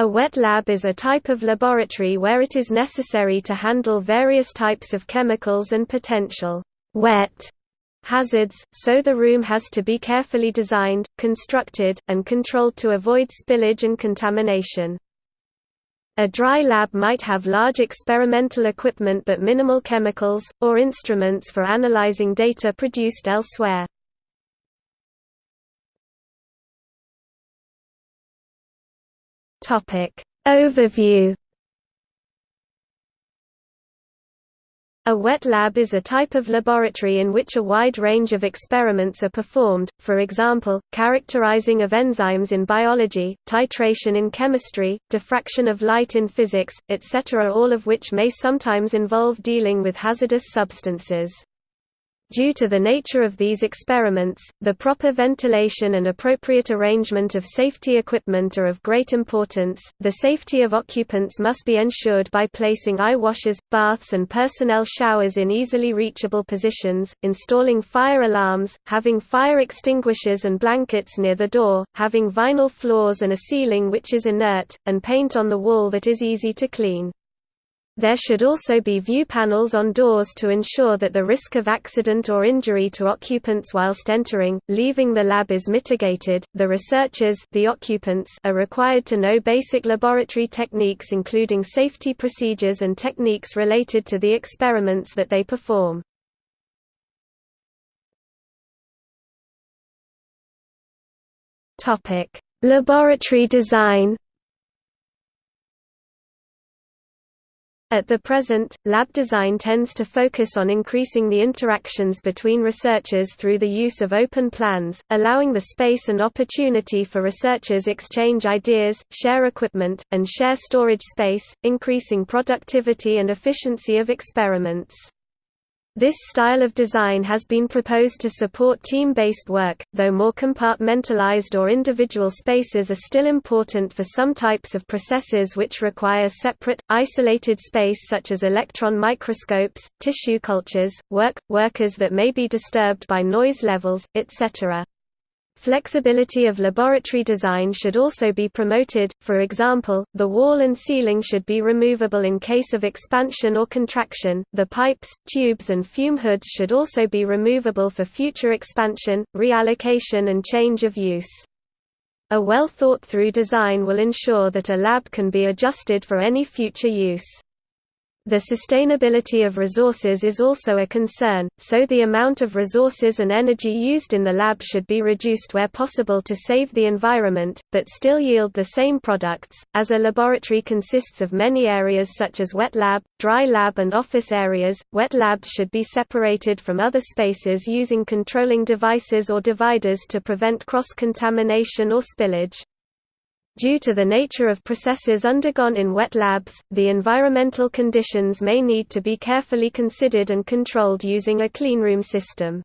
A wet lab is a type of laboratory where it is necessary to handle various types of chemicals and potential wet hazards, so the room has to be carefully designed, constructed, and controlled to avoid spillage and contamination. A dry lab might have large experimental equipment but minimal chemicals, or instruments for analyzing data produced elsewhere. Overview A wet lab is a type of laboratory in which a wide range of experiments are performed, for example, characterizing of enzymes in biology, titration in chemistry, diffraction of light in physics, etc. all of which may sometimes involve dealing with hazardous substances. Due to the nature of these experiments, the proper ventilation and appropriate arrangement of safety equipment are of great importance. The safety of occupants must be ensured by placing eye washers, baths, and personnel showers in easily reachable positions, installing fire alarms, having fire extinguishers and blankets near the door, having vinyl floors and a ceiling which is inert, and paint on the wall that is easy to clean. There should also be view panels on doors to ensure that the risk of accident or injury to occupants whilst entering, leaving the lab is mitigated. The researchers, the occupants, are required to know basic laboratory techniques including safety procedures and techniques related to the experiments that they perform. Topic: Laboratory design At the present, lab design tends to focus on increasing the interactions between researchers through the use of open plans, allowing the space and opportunity for researchers exchange ideas, share equipment, and share storage space, increasing productivity and efficiency of experiments. This style of design has been proposed to support team-based work, though more compartmentalized or individual spaces are still important for some types of processes which require separate, isolated space such as electron microscopes, tissue cultures, work, workers that may be disturbed by noise levels, etc. Flexibility of laboratory design should also be promoted, for example, the wall and ceiling should be removable in case of expansion or contraction, the pipes, tubes and fume hoods should also be removable for future expansion, reallocation and change of use. A well thought through design will ensure that a lab can be adjusted for any future use. The sustainability of resources is also a concern, so the amount of resources and energy used in the lab should be reduced where possible to save the environment, but still yield the same products. As a laboratory consists of many areas such as wet lab, dry lab, and office areas, wet labs should be separated from other spaces using controlling devices or dividers to prevent cross contamination or spillage. Due to the nature of processes undergone in wet labs, the environmental conditions may need to be carefully considered and controlled using a cleanroom system.